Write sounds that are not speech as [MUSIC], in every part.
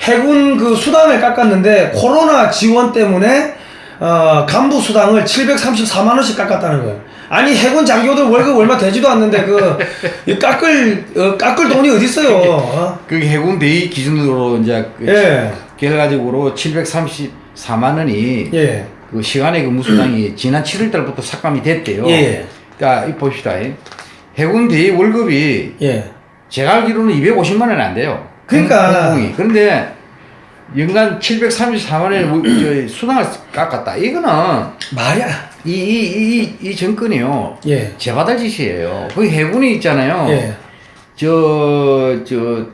해군 그 수당을 깎았는데 코로나 지원 때문에 어, 간부 수당을 734만 원씩 깎았다는 거예요. 아니 해군 장교들 월급 얼마 되지도 않는데 그이 깎을 어, 깎을 돈이 어디 있어요? 어? 그 해군 대위 기준으로 이제 그 예. 결과적으로 734만 원이 예. 그 시간의 근무 수당이 지난 7월 달부터 삭감이 됐대요. 예. 그러니까 이 봅시다. 해군 대위 월급이 예. 제가 알기로는 250만 원이 안 돼요. 그러니까. 공공이. 그런데 연간 734만 원의 수당을 깎았다. 이거는 말이야. 이, 이, 이, 이 정권이요. 예. 제받을 짓이에요. 거기 해군이 있잖아요. 예. 저, 저,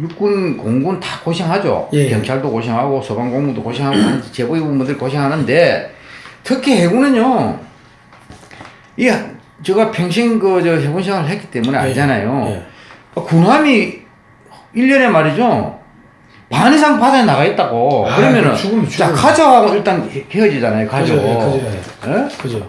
육군, 공군 다 고생하죠. 예. 경찰도 고생하고, 소방공무도 고생하고, 제보위분들 고생하는데, 특히 해군은요, 이, 제가 평생 그, 저, 해군 생활을 했기 때문에 알잖아요. 예. 군함이 1년에 말이죠, 반 이상 바다에 나가 있다고. 아, 그러면은, 죽으면 자, 죽어요. 가족하고 일단 헤- 헤어지잖아요, 가족. 그죠, 예, 그죠, 예? 그죠.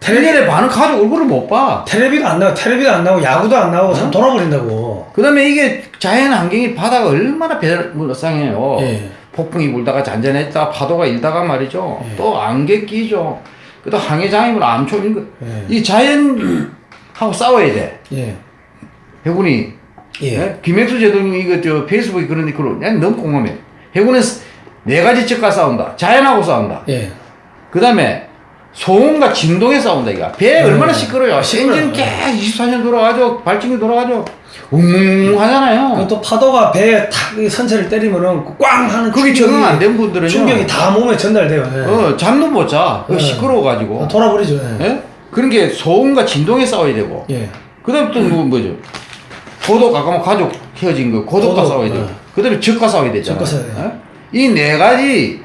1년에 반은 가족 얼굴을 못 봐. 텔레비도 안 나고 텔레비도 안 나고 야구도 안 나고 참 돌아버린다고. 그 다음에 이게 자연 환경이 바다가 얼마나 배상해요. 예. 폭풍이 불다가 잔잔했다, 파도가 일다가 말이죠. 예. 또 안개 끼죠. 그다음 항해장애물 암초 이런 거. 예. 이 자연하고 싸워야 돼. 예. 해군이. 예. 예? 김혜수 제도님 이거 저 페이스북에 그런 난 너무 공감해. 해군은 네 가지 측과 싸운다. 자연하고 싸운다. 예. 그 다음에 소음과 진동에 싸운다 이거. 배 음. 얼마나 시끄러워요. 시끄러워요. 엔진 계속 24년 돌아가죠. 발전기 돌아가죠. 웅웅 하잖아요. 그또 파도가 배에 탁이 선체를 때리면은 꽝 하는 그게 적응 안 된 분들은요. 충격이 다 몸에 전달돼요. 예. 어, 잠도 못 자. 그 예. 시끄러워가지고. 돌아버리죠. 예. 예? 그런 게 소음과 진동에 싸워야 되고. 예. 그 다음에 또 뭐, 뭐죠? 고독, 아까 뭐 가족 헤어진 거, 고독과 고독, 싸워야 되고. 예. 그 다음에 적과 싸워야 되잖아요. 적과 싸워야 돼요. 이네 가지,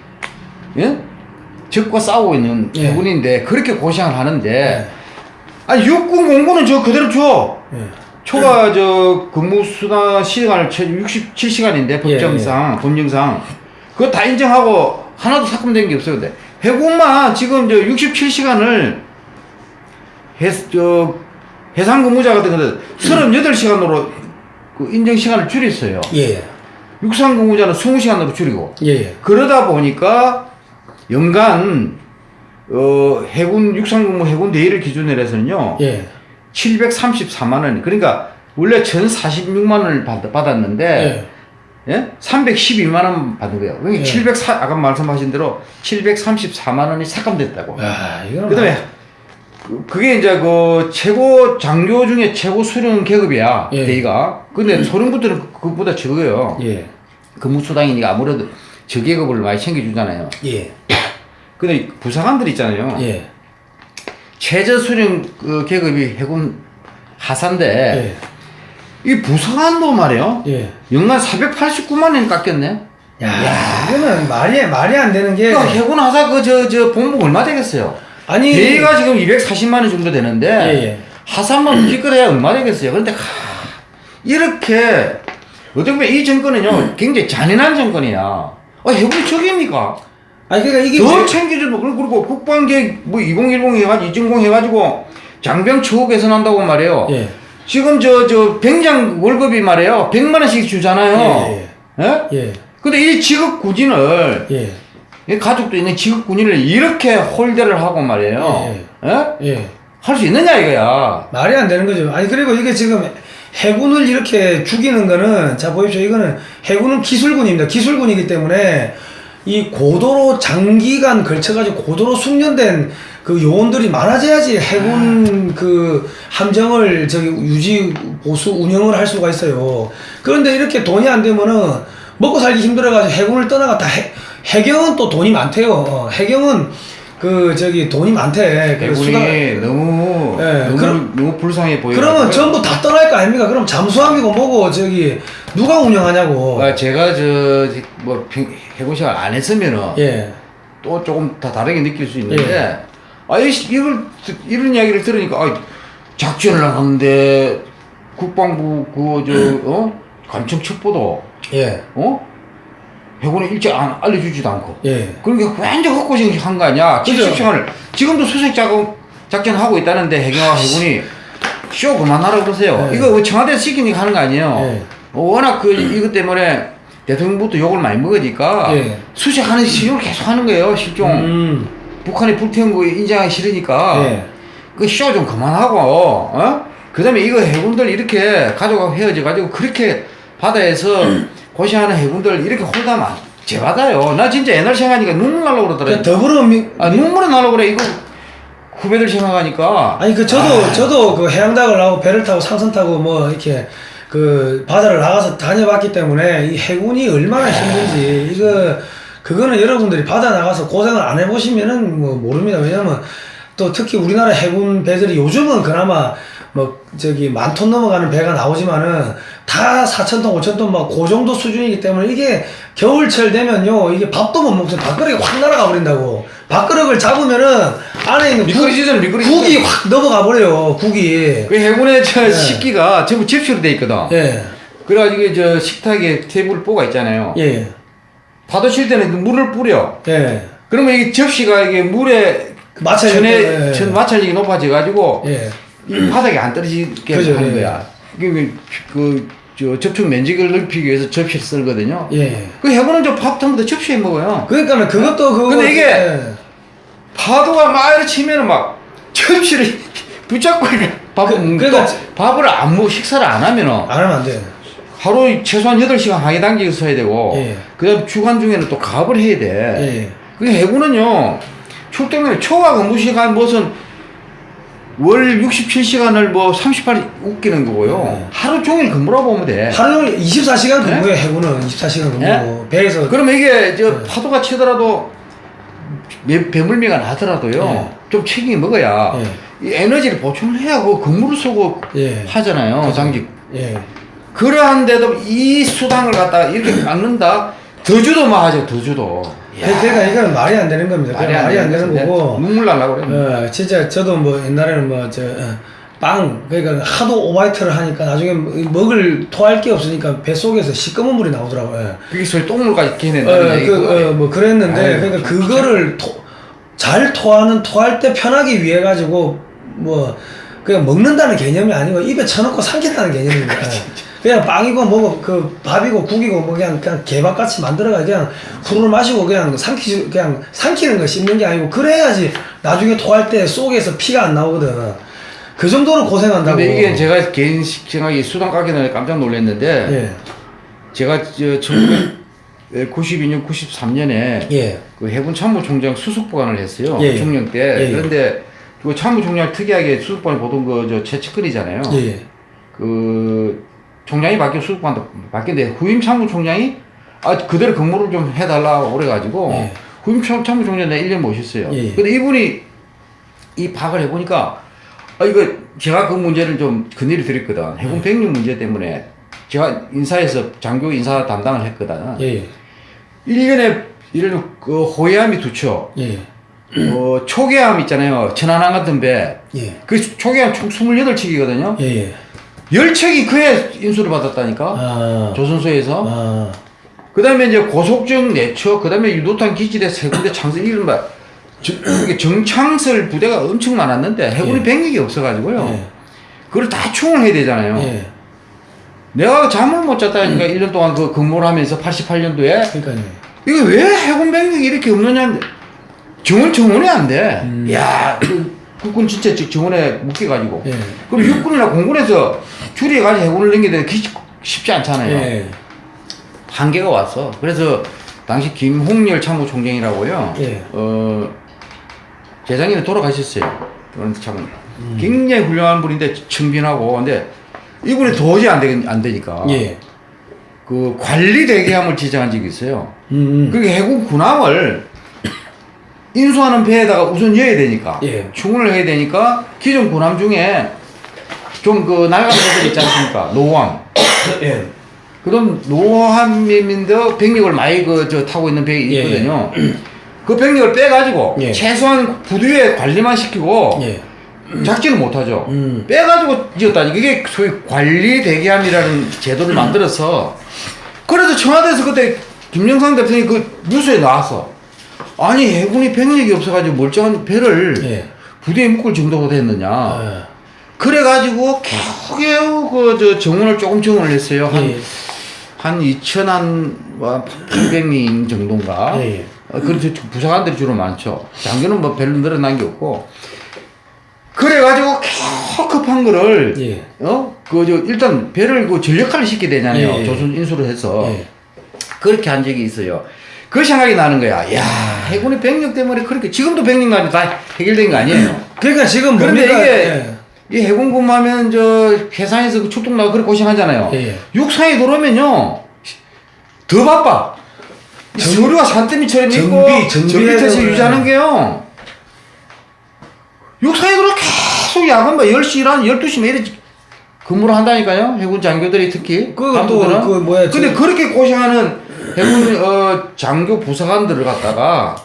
예? 적과 싸우고 있는 예. 해군인데, 그렇게 고생을 하는데, 예. 아니, 육군 공군은 저 그대로 줘. 예. 초과 저 근무 수당 시간을 67시간인데 법정상 법령상 그거 다 인정하고 하나도 삭감된 게 없어요. 근데 해군만 지금 저 67시간을 해, 저 해상 근무자 같은 거는 38시간으로 그 인정 시간을 줄였어요. 예. 육상 근무자는 20시간으로 줄이고 예. 예. 그러다 보니까 연간 어 해군 육상 근무 해군 대위를 기준으로 해서는요. 예. 734만 원. 그러니까 원래 1,046만 원을 받, 받았는데 예. 예? 312만 원 받은 거예요. 그러니까 예. 704 아까 말씀하신 대로 734만 원이 삭감됐다고. 아, 이거는 그다음에 그- 그게 이제 그 최고 장교 중에 최고 수령 계급이야 예. 대위가. 근데 소령부들은 그- 그것보다 적어요. 예. 근무수당이니까 아무래도 저계급을 많이 챙겨주잖아요. 예. 근데 부사관들 있잖아요. 예. 최저 수령 그 계급이 해군 하사인데 예. 이 부사관도 말이에요. 예. 연간 489만 원 깎였네. 야, 이거는 말이 말이 안 되는 게 그러니까 해군 하사 그 저 저 본부 얼마 되겠어요? 아니 대위가 지금 240만 원 정도 되는데 예, 예. 하사만 기껏해야 [CLEARS THROAT] 얼마 되겠어요? 그런데 하, 이렇게 어떻게 보면 이 정권은요 굉장히 잔인한 정권이야. 아 해군이 적입니까? 아니 그러니까 이게 더 왜- 챙겨주고 그리고 국방계획 뭐2010 해가지고 2전공 해가지고 장병 처우 개선한다고 말해요. 예. 지금 저저 병장 월급이 말이에요 100만 원씩 주잖아요. 예, 예? 예. 근데 이 직업 군인을 예. 이 가족도 있는 직업 군인을 이렇게 홀대를 하고 말이에요. 예? 예. 할 수 있느냐 이거야. 말이 안 되는 거죠. 아니 그리고 이게 지금 해군을 이렇게 죽이는 거는 자 보십시오. 이거는 해군은 기술군입니다. 기술군이기 때문에 이 고도로 장기간 걸쳐가지고 고도로 숙련된 그 요원들이 많아져야지 해군 그 함정을 저기 유지 보수 운영을 할 수가 있어요. 그런데 이렇게 돈이 안 되면은 먹고 살기 힘들어가지고 해군을 떠나갔다. 해, 해경은 또 돈이 많대요. 어, 해경은 그 저기 돈이 많대. 그 대군이 수당- 너무 예, 너무 그럼- 너무 불쌍해 보여요. 그러면 전부 다 떠날 거 아닙니까? 그럼 잠수함이고 뭐고 저기 누가 운영하냐고. 아, 제가 저뭐 해군 생활 안 했으면은 예. 또 조금 다 다르게 느낄 수 있는데 아 이, 이걸 듣- 이런 이야기를 들으니까 아, 작전을 하는데 국방부 그저어 감청 첩보도 예. 어 해군에 일찍 안 알려주지도 않고 예. 그러니까 완전 헛고생 한거 아니야 그죠. 70시간을 지금도 수색 작업 작전 하고 있다는데 해경과 해군이 쇼 그만하라고 그러세요 예. 이거 뭐 청와대에서 시키니까 하는 거 아니에요 예. 워낙 그 이것 때문에 대통령부터 욕을 많이 먹으니까 예. 수색하는 시용을 계속 하는 거예요 실종 음. 북한이 불태운 거 인정하기 싫으니까 예. 그쇼 좀 그만하고 어? 그 다음에 이거 해군들 이렇게 가져가고 헤어져 가지고 그렇게 바다에서 [CLEARS THROAT] 고시하는 해군들 이렇게 홀다면 제받아요. 나 진짜 옛날 생각하니까 눈물 나려고 그 그러더라 더불어민 아 눈물이 나려고 그래. 이거 후배들 생각하니까. 아니 그 저도 저도 그 해양닭을 하고 배를 타고 상선 타고 뭐 이렇게 그 바다를 나가서 다녀봤기 때문에 이 해군이 얼마나 힘든지. 이거 그거는 여러분들이 바다 나가서 고생을 안 해보시면은 뭐 모릅니다. 왜냐면 또 특히 우리나라 해군 배들이 요즘은 그나마 뭐 저기 만 톤 넘어가는 배가 나오지만은 다 4천 톤, 5천 톤 막 그 정도 수준이기 때문에 이게 겨울철 되면요 이게 밥도 못 먹어요 밥그릇이 확 날아가 버린다고 밥그릇을 잡으면은 안에 있는 국- 미끄러지잖아, 미끄러지. 국이 확 넘어가 버려요 국이 그 해군의 저 네. 식기가 전부 접시로 돼 있거든 예 그래가지고 저 식탁에 테이블 뽀가 있잖아요 예, 파도 칠 때는 물을 뿌려 예. 그러면 이게 접시가 이게 물에 마찰력 천에 때문에, 예. 천 마찰력이 높아져 가지고 예. 이 바닥에 안 떨어지게 그죠, 하는 예. 거야. 그 저 접촉 면적을 넓히기 위해서 접시를 쓰거든요. 예. 그 해군은 저밥 전부 다 접시에 먹어요. 그러니까 그것도 그거 근데 이게 예. 파도가 막 이렇게 치면은 막 접시를 [LAUGHS] 붙잡고 이렇게 밥을 그- 그러니까 또 밥을 안 먹고 식사를 안 하면은 안 하면 안 돼. 하루 최소한 8시간 항해 단계에 서야 되고 예. 그 다음 주간 중에는 또 가업을 해야 돼. 예. 그 해군은요 출동에 초과 근무 시간 무슨 월 67시간을 뭐 38일 웃기는 거고요. 네. 하루 종일 근무라고 보면 돼. 하루 종일 24시간 네? 근무해 해군은 24시간 근무. 네? 배에서 그러면 이게 저 네. 파도가 치더라도 매- 배물미가 나더라도요. 네. 좀 책임이 먹어야 예. 이 에너지를 보충을 해야 그 근무를 쓰고 예. 하잖아요. 그죠. 당직. 예. 그러한데도 이 수당을 갖다가 이렇게 막는다. 더 주도 막 하죠. 더 주도. 야, 그러니까 이건 말이 안 되는 겁니다. 말이 안 말이 안 되는 거고. 눈물 날라고 그래. 어, 진짜 저도 뭐 옛날에는 뭐 저 빵 그러니까 하도 오바이트를 하니까 나중에 먹을 토할 게 없으니까 배 속에서 시꺼먼 물이 나오더라고요. 그게 소위 똥물까지 어, 캐낸다는 얘기고. 그, 어, 뭐 그랬는데 아유, 그러니까 참, 그거를 토, 잘 토하는 토할 때 편하기 위해 가지고 뭐 그냥 먹는다는 개념이 아니고 입에 쳐넣고 삼킨다는 개념입니다. [LAUGHS] 그냥 빵이고 뭐고 그 밥이고 국이고 뭐 그냥 그냥 개밥 같이 만들어가 그냥 후루룩 마시고 그냥 삼키 그냥 삼키는 거 씹는 게 아니고 그래야지 나중에 토할 때 속에서 피가 안 나오거든. 그 정도로 고생한다고. 근데 이게 제가 개인 생각이 수당 가기 전에 깜짝 놀랐는데 예 제가 저 1992년 93년에 예. 그 해군 참모총장 수석보관을 했어요. 예, 예. 중령 때. 예, 예. 그런데 그 참모총장 특이하게 수석보관 보통 그저 최측근이잖아요. 예. 예. 그 총장이 바뀌어 수석보관도 바뀌는데 후임 참모총장이 아 그대로 근무를 좀 해달라고 그래가지고 예. 후임 참- 참모총장 내가 1년 모셨어요. 예, 예. 근데 이분이 이 파악을 해보니까 아 이거 제가 그 문제를 좀 건의를 드렸거든. 해군 병력 문제 때문에 제가 인사에서 장교 인사 담당을 했거든. 예. 예. 1년에 이런 그 호해함이 두 척, 예. 어, 초계함 있잖아요. 천안함 같은 배. 예. 그 초계함 총 28척이거든요. 예. 예. 10척이 그해 인수를 받았다니까. 아. 조선소에서. 아. 그 다음에 이제 고속정 4척, 그 다음에 유도탄 기지대 세 군데 창설, 이른바 정- 정창설 부대가 엄청 많았는데 해군이 예. 병력이 없어가지고요. 예. 그걸 다 충을 해야 되잖아요. 예. 내가 잠을 못 잤다니까 1년 동안 그 근무를 하면서 88년도에 그러니까요. 이게 왜 해군 병력이 이렇게 없느냐 정원 정원이 안 돼. 음. 야, 그 국군 진짜 지- 정원에 묶여가지고. 예. 그럼 육군이나 공군에서 줄여가지고 해군을 넘기는데 그게 쉽지 않잖아요. 예. 한계가 왔어. 그래서 당시 김홍렬 참모총장이라고요. 예. 어 재작년에 돌아가셨어요. 그런 참 음. 굉장히 훌륭한 분인데 청빈하고 근데 이분이 도저히 안, 되, 안 되니까 예. 그 관리 대기함을 지정한 적이 있어요. 음. 그게 해군 군함을 인수하는 배에다가 우선 여야 되니까 예. 충을 해야 되니까 기존 군함 중에 좀 그 낡은 배들 있지 않습니까? 노함. 예. 그럼 노함민도 병력을 많이 그 저 타고 있는 배가 예, 있거든요. 그 병력을 빼가지고 예. 최소한 부두에 관리만 시키고 예. 작전을 못하죠. 음. 빼가지고 지었다니 그게 소위 관리 대기함이라는 제도를 만들어서 그래서 청와대에서 그때 김영삼 대통령이 그 뉴스에 나왔어. 아니 해군이 병력이 없어가지고 멀쩡한 배를 예. 부대에 묶을 정도가 됐느냐. 아. 그래가지고 겨우겨우 그저 정원을 조금 정원을 했어요. 한, 예. 한 2천 한 800명 정도인가. 예, 예. 어, 그래서 부사관들이 주로 많죠. 장교는 뭐 별로 늘어난 게 없고. 그래가지고 겨우 급한 거를 예. 어? 그, 저, 일단 배를 그 전력화를 시켜야 되잖아요. 예, 예. 조선 인수를 해서. 예. 그렇게 한 적이 있어요. 그 생각이 나는 거야. 야 해군의 병력 때문에 그렇게, 지금도 병력만이 다 해결된 거 아니에요. 그러니까 지금 그런데 뭡니까? 이게, 예. 이 해군 근무하면 저, 해상에서 그 출동 나고 그렇게 고생하잖아요. 예, 예. 육상에 들어오면요, 더 바빠. 이 서류가 산더미처럼 있고, 전기태세 유지하는 게요. 육상에 들어 계속 야간 뭐 10시 한 12시 뭐 이래 근무를 한다니까요. 해군 장교들이 특히. 또, 그 뭐야, 근데 저- 그렇게 고생하는 해군 어, 장교 부사관들을 갖다가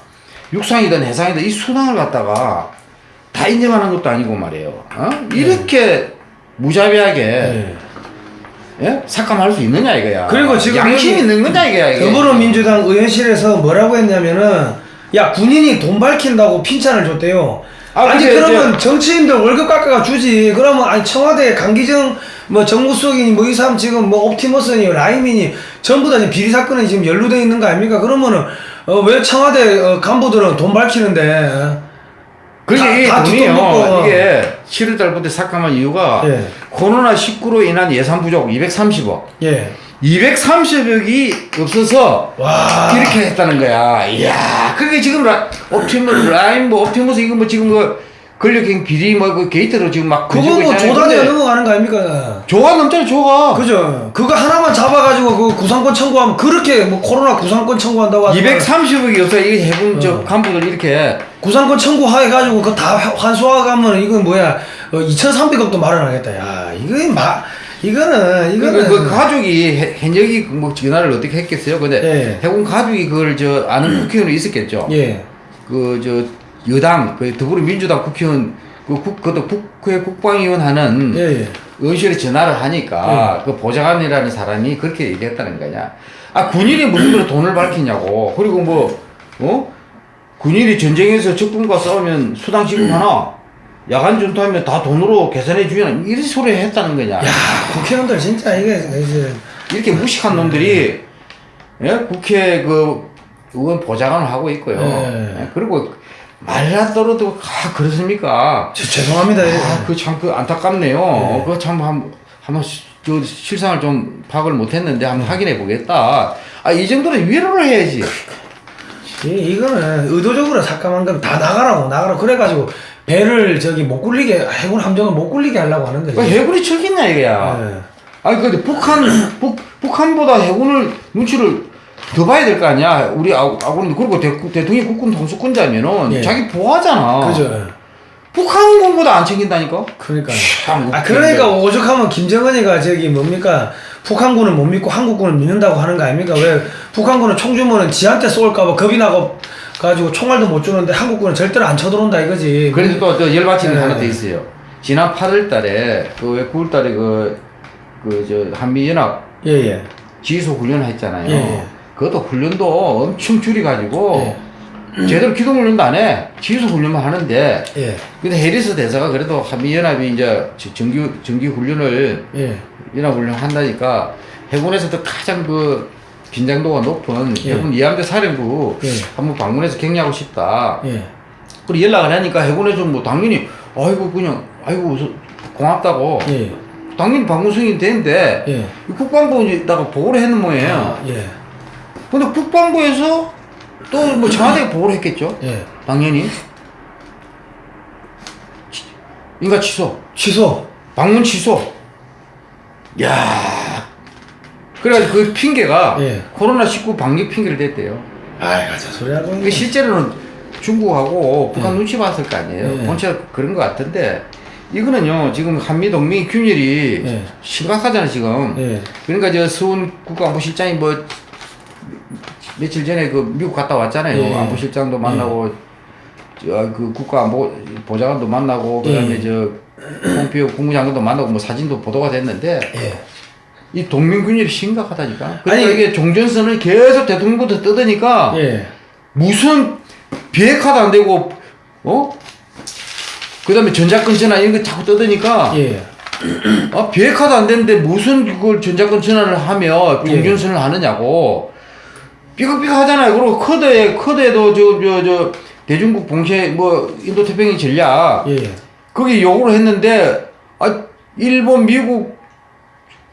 육상이든 해상이든 이 수당을 갖다가 다 인정하는 것도 아니고 말이에요. 어? 이렇게 무자비하게 예. 예? 삭감할 수 있느냐 이거야. 그리고 지금 양심 있는 거냐 이거야. 이게. 더불어민주당 의원실에서 뭐라고 했냐면은 야 군인이 돈 밝힌다고 핀찬을 줬대요. 아, 아, 니 그러면 정치인들 월급 깎아가 주지. 그러면 아니 청와대 강기정 뭐 정무수석이니 뭐 이 사람 지금 뭐 옵티머스니 라임이니 전부 다 지금 비리 사건에 지금 연루돼 있는 거 아닙니까? 그러면은 어, 왜 청와대 어, 간부들은 돈 밝히는데? 어? 그게 다- 다 돈이요. 먹고. 이게 7월 달부터 삭감한 이유가 예. 코로나 19로 인한 예산 부족 230억. 예. 230억이 없어서 와. 이렇게 했다는 거야. 이야, 그게 지금 라, 옵티머스, 라인, 뭐, 옵티머스, 이거 뭐 지금 그 권력형 비리 뭐그 게이트로 지금 막 그거 뭐. 조단위가 넘어가는 거 아닙니까? 조가 넘잖아, 조가. 그죠. 그거 하나만 잡아가지고 그 구상권 청구하면 그렇게 뭐 코로나 구상권 청구한다고 하더만 230억이 없어. 이 해군 저 어. 간부들 이렇게. 구상권 청구해가지고 그거 다 환수하가면 이건 뭐야 어, 2,300억도 마련하겠다. 야 이거 마 이거는 그, 이거는 그, 그 가족이 해- 현역이 뭐 전화를 어떻게 했겠어요? 근데 예. 해군 가족이 그걸 저 아는 국회의원이 있었겠죠. 예 그 저 여당 그 더불어민주당 국회의원 그 국, 그것도 국회 국방위원 하는 예, 예. 의원실에 전화를 하니까 그 보좌관이라는 사람이 그렇게 얘기했다는 거냐. 아 군인이 무슨 그런 돈을 밝히냐고. 그리고 뭐 어? 군인이 전쟁에서 적군과 싸우면 수당 지급 하나? 야간 전투하면 다 돈으로 계산해 주냐? 이런 소리 했다는 거냐. 야 국회의원들 진짜 이게 이제 이렇게 무식한 놈들이 예? 국회 그 의원 보좌관을 하고 있고요. 예. 예, 그리고 말라더라도 아 그렇습니까? 저, 죄송합니다. 예. 아, 그참 그 안타깝네요. 그거 참 한, 한번 시- 저 실상을 좀 파악을 못했는데 한번 확인해 보겠다. 아 이 정도는 위로를 해야지. 이, 이거는 의도적으로 삭감한 건다 나가라고 나가라고 그래가지고 배를 저기 못 굴리게 해군 함정을 못 굴리게 하려고 하는 거지. 그 해군이 척이냐 이거야. 예. 아니 근데 북한 북 북한보다 해군을 눈치를 더 봐야 될 거 아니야. 우리 아- 아군은 그리고 대, 대통령이 국군 통수권자면은 예. 자기 보호하잖아. 그죠. 북한 군보다 안 챙긴다니까. 그러니까. 참 아. 그러니까 오죽하면 김정은이가 저기 뭡니까 북한군은 못 믿고 한국군은 믿는다고 하는 거 아닙니까? 왜 북한군은 총 주면은 지한테 쏠까봐 겁이 나고 가지고 총알도 못 주는데 한국군은 절대로 안 쳐들어온다 이거지. 그래서 또저 열받치는 게 네. 하나 더 있어요. 지난 8월 달에 그왜 9월 달에 그 그 저 한미 연합 예예. 지휘소 훈련 했잖아요. 예, 예. 그것도 훈련도 엄청 줄이 가지고 제대로 기동 훈련도 안 해. 지휘소 훈련만 하는데 예. 근데 해리스 대사가 그래도 한미 연합이 이제 저- 정규 정규 훈련을 예. 연합 훈련 한다니까 해군에서도 가장 그 긴장도가 높은 예. 해군 이함대 사령부 예. 한번 방문해서 격려하고 싶다. 예. 그리고 연락을 하니까 해군에서 뭐 당연히 아이고 그냥 아이고 저- 고맙다고 예. 당연히 방문 승인이 되는데 예. 이 국방부에다가 보고를 했는 모양이에요. 아, 예. 근데 국방부에서 또 뭐 청와대에 보고를 했겠죠. 예. 당연히 치- 인가 취소, 취소. 방문 취소. 야, 그래가지고 그 핑계가 예. 코로나 19 방역 핑계를 댔대요. 아이 가자 소리 하고. 이게 실제로는 중국하고 북한 눈치 봤을 거 아니에요. 예. 본체 그런 것 같은데 이거는요 지금 한미 동맹 균열이 예. 심각하잖아 지금. 예. 그러니까 저 수훈 국가안보실장이 뭐 며칠 전에 그 미국 갔다 왔잖아요. 예. 안보실장도 만나고 저 그 국가안보 보좌관도 만나고 그 다음에 예. 저 폼피오 국무장관도 만나고 뭐 사진도 보도가 됐는데 예. 이 동맹균열이 심각하다니까. 그러니까 아니, 이게 종전선을 계속 대통령부터 뜯으니까 예. 무슨 비핵화도 안 되고 어? 그다음에 전자권 전화 이런 거 자꾸 떠드니까 예. 아 비핵화도 안 되는데 무슨 그걸 전자권 전화를 하며 예. 공전선을 하느냐고 삐걱삐걱 하잖아요. 그리고 커드에 커드에도 저 저 저 대중국 봉쇄 뭐 인도 태평양 전략 예. 거기 요구를 했는데 아 일본, 미국,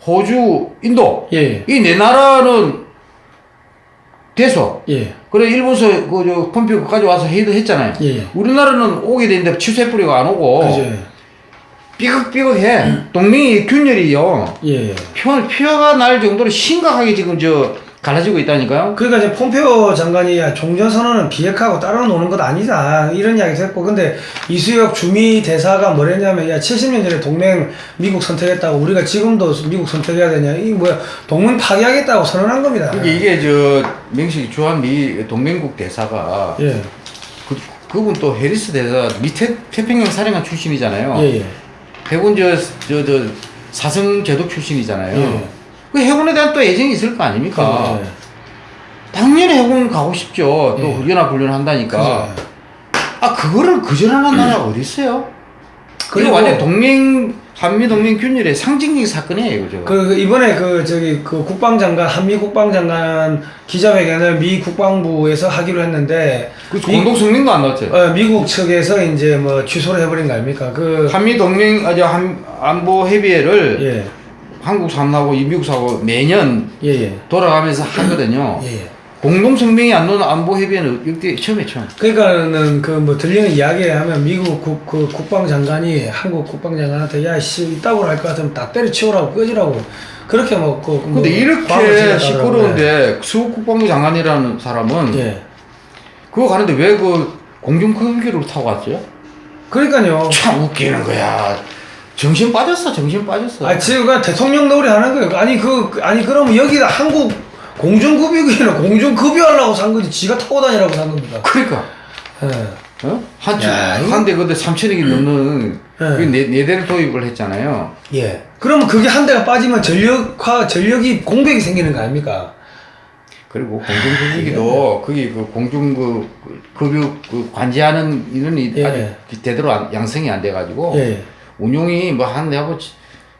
호주, 인도 예. 이 네 나라는 돼서 예. 그래 일본서 그 저 펌피오까지 와서 회의도 했잖아요. 예. 우리나라는 오게 되는데 취소해버리고 안 오고 그죠. 삐걱삐걱해. 동맹이 균열이요. 예. 표, 표가 날 정도로 심각하게 지금 저 갈라지고 있다니까요. 그러니까 이제 폼페오 장관이 야, 종전선언은 비핵화하고 따로 노는 것 아니다 이런 이야기도 했고 근데 이수혁 주미 대사가 뭐랬냐면 야 70년 전에 동맹 미국 선택했다고 우리가 지금도 미국 선택해야 되냐 이 뭐야 동맹 파괴하겠다고 선언한 겁니다. 이게, 이게 저 명식 주한 미 동맹국 대사가 예. 그, 그분 또 해리스 대사 밑에 태평양 사령관 출신이잖아요. 예, 예. 해군 저, 저, 저 사성 제독 출신이잖아요. 예. 그 해군에 대한 또 애정이 있을 거 아닙니까? 그죠. 당연히 해군 가고 싶죠. 또 예. 연합훈련 한다니까. 그죠. 아 그거를 거절하는 나라가 어디 있어요? 그리고 완전 동맹 한미 동맹 균열의 상징적인 사건이에요, 그죠? 그 이번에 그 저기 그 국방장관 한미 국방장관 기자회견을 미 국방부에서 하기로 했는데 그 미- 공동 성명도 안 나왔죠. 어, 미국 측에서 이제 뭐 취소를 해버린 거 아닙니까? 그 한미 동맹 아저 한 안보 협의회를 예, 한국 이 미국 사람하고 매년 예, 예, 돌아가면서 하거든요. 예. 예. 공동 성명이 안 나오는 안보 협의회는 역대 처음에 처음. 그러니까는 그 뭐 들리는 이야기 하면 미국 국, 그 국방장관이 한국 국방장관한테 야씨 이따구로 할 것 같으면 다 때려치우라고 끄지라고 그렇게 뭐 그, 뭐 근데 과거 이렇게 지냈다더라고요. 시끄러운데 수국 국방부 장관이라는 사람은 예. 그거 가는데 왜 그 공중급기를 타고 갔죠? 그러니까요. 참 웃기는 거야. 정신 빠졌어, 정신 빠졌어. 아 지금 그냥 대통령 놀이 하는 거예요. 아니 그 그- 아니 그러면 여기다 한국 공중급유기는 [LAUGHS] 공중급유하려고 산 거지 지가 타고 다니라고 산 겁니다. 그러니까 예. 어? 한, 야, 이거- 한대 그때 3천억이 넘는 예. 그 네, 네 대를 도입을 했잖아요. 예. 그러면 그게 한 대가 빠지면 전력화 전력이 공백이 생기는 거 아닙니까? 그리고 공중급유기도 거기 그 공중 그 그- 급유 그 관제하는 이런 이 예. 아직 제대로 안- 양성이 안 돼가지고 예. 운용이 뭐 한 내하고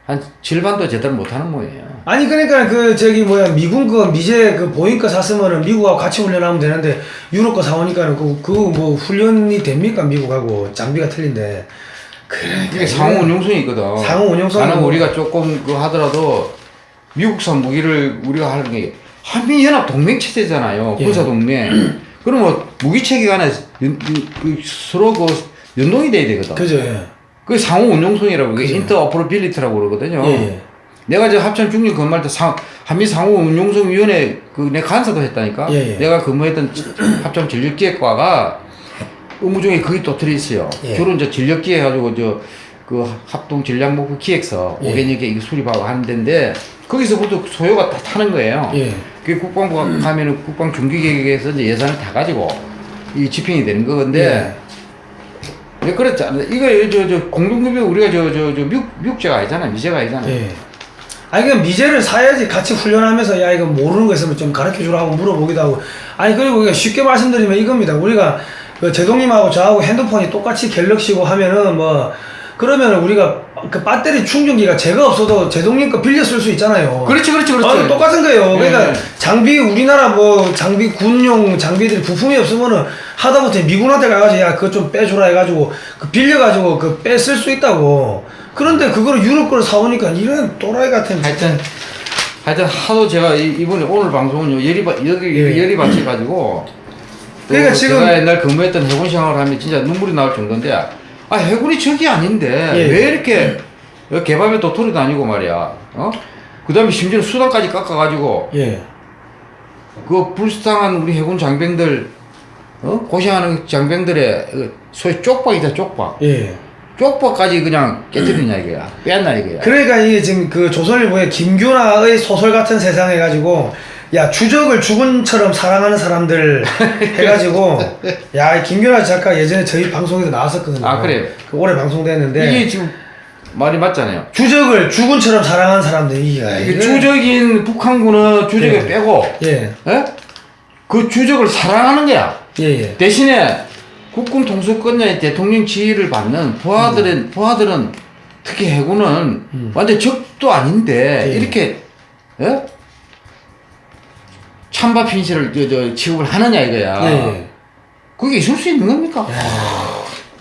한 절반도 제대로 못하는 모양이에요. 아니 그러니까 그 저기 뭐야 미군 거 미제 그 보잉 거 샀으면은 미국하고 같이 훈련하면 되는데 유럽 거 사오니까는 그그뭐 훈련이 됩니까 미국하고 장비가 틀린데 그러니까 이게 상호 운용성이 있거든. 상호 운용성이 나는 뭐- 우리가 조금 그 하더라도 미국산 무기를 우리가 하는 게 한미 연합 동맹 체제잖아요. 예. 군사 동맹. 그럼 뭐 무기 체계 간에 연, 그 서로 그 연동이 돼야 되거든. 그죠 예. 그게 상호 운용성이라고 그게 그죠. 인터오퍼러빌리티라고 그러거든요. 예, 예. 내가 저 합천 중립 근무할 때 상, 한미 상호 운용성 위원회 그 내 간사도 했다니까. 예, 예. 내가 근무했던 합천 전력기획과가 의무 중에 그게 또 들어있어요. 예. 주로 이제 전력기획 해가지고 저 그 합동 전략 목표 기획서 예. 5개년 개 이거 수립하고 하는 데인데 거기서부터 소요가 다 타는 거예요. 예. 그 국방부가 가면은 국방 중기계획에서 이제 예산을 다 가지고 이 집행이 되는 건데 왜 그랬지 않나? 이거 저 저 공동급여 우리가 저 저저 미국 미국제가 아니잖아 미제가 아니잖아. 예. 아니 그 미제를 사야지 같이 훈련하면서 야 이거 모르는 거 있으면 좀 가르쳐 주라 하고 물어보기도 하고 아니 그리고 쉽게 말씀드리면 이겁니다 우리가 그 제동님하고 저하고 핸드폰이 똑같이 갤럭시고 하면은 뭐 그러면 우리가 그 배터리 충전기가 제가 없어도 제동님 거 빌려 쓸 수 있잖아요. 그렇지 그렇지 그렇지. 아, 똑같은 거예요. 그러니까 예. 장비 우리나라 뭐 장비 군용 장비들이 부품이 없으면은 하다못해 미군한테 가가지고 야 그거 좀 빼주라 해가지고 그 빌려가지고 그 빼 쓸 수 있다고. 그런데 그거를 유럽 거를 사오니까 이런 또라이 같은. 하여튼 하여튼 하도 제가 이- 이번에 오늘 방송은 열이 받 여기 예. 열이 받쳐 가지고 그러니까 또 지금- 제가 옛날 근무했던 해군 생활을 하면 진짜 눈물이 나올 정도인데 아 해군이 적이 아닌데 예. 왜 이렇게 개밥에 도토리 다니고 말이야 어 그 다음에 심지어 수단까지 깎아가지고 예. 그 불쌍한 우리 해군 장병들 어 고생하는 장병들의 그 소위 쪽박이다 쪽박 예. 쪽박까지 그냥 깨뜨리냐 이거야 뺐나 이거야 그러니까 이게 지금 그 조선일보의 김규나의 소설 같은 세상 해가지고 야 주적을 죽은처럼 사랑하는 사람들 [LAUGHS] 해가지고 야이 김규나 작가 예전에 저희 방송에서 나왔었거든요. 아, 그래요? 그 올해 방송됐는데 이게 지금 말이 맞잖아요. 주적을 죽은처럼 사랑하는 사람들 이게 이게 주적인 북한군은 주적에 예. 빼고, 예. 예? 그 주적을 사랑하는 거야. 예, 예. 대신에 국군 통수권자의 대통령 지위를 받는 부하들은 부하들은 특히 해군은 완전 적도 아닌데 예. 이렇게 예? 찬밥 핀실을 저, 저 취급을 하느냐 이거야. 예. 그게 있을 수 있는 겁니까?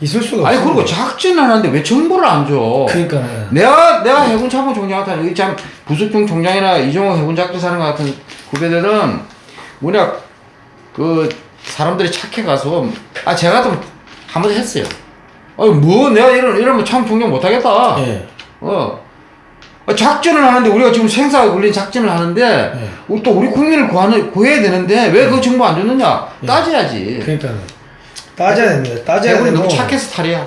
있을 수가 아니 없어. 그리고 작전을 하는데 왜 정보를 안 줘? 그러니까 내가 내가 해군 참모 총장 같은 이참 부수중 총장이나 이종호 해군 작전사령 같은 후배들은 뭐냐 그 사람들이 착해 가서 아 제가 좀 한번 했어요. 어뭐 내가 이런 이러면 참 총장 못하겠다. 예. 어 아, 작전을 하는데 우리가 지금 생사가 걸린 작전을 하는데 예. 우리 또 우리 국민을 구하는 구해야 되는데 왜 그 정보 안 줬느냐 따져야지. 그러니까 따져야 됩니다. 따져야 되고. 너무 착해서 탈이야.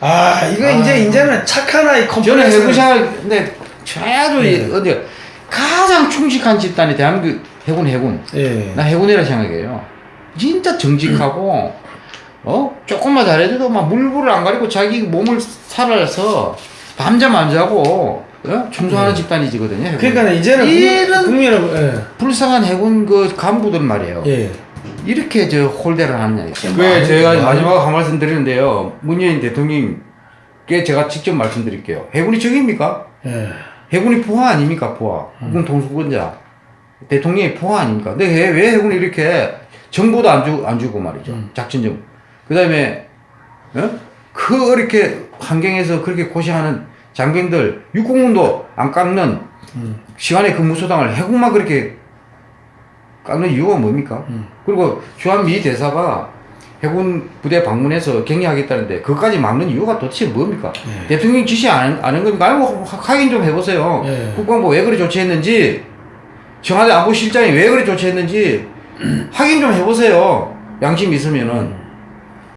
아 이거 이제 이제는 착한 아이 저는 컴플렉스. 해군 생활 근데 최아주 네. 어디 가장 충직한 집단이 대한민국 해군 해군 예. 나 해군이라 생각해요 진짜 정직하고 어 조금만 잘해줘도 막 물불을 안 가리고 자기 몸을 살아서 밤잠 안 자고 어? 충성하는 집단이지거든요 해군. 네. 그러니까 이제는 이런 국민 여러분. 예. 불쌍한 해군 그 간부들 말이에요 예. 이렇게 저 홀대를 하느냐 왜 제가 마지막 한 말씀 드리는데요 문재인 대통령께 제가 직접 말씀드릴게요 해군이 적입니까? 예. 해군이 포화 아닙니까 포화 국군 통수권자 대통령이 포화 아닙니까 근데 왜, 왜 해군이 이렇게 정보도 안, 주, 안 주고 말이죠 작전 정보 그 다음에 어? 그 이렇게 환경에서 그렇게 고생하는 장병들 육공군도 안 깎는 시간의 근무수당을 해군만 그렇게 깎는 이유가 뭡니까 그리고 주한미 대사가 해군 부대 방문해서 격려하겠다는데 그것까지 막는 이유가 도대체 뭡니까? 대통령 지시 안, 안 한 겁니까? 아니면 뭐 확인 좀 해보세요. 예. 국방부 왜 그래 조치했는지, 청와대 안보실장이 왜 그래 조치했는지 확인 좀 해보세요. 양심 있으면은.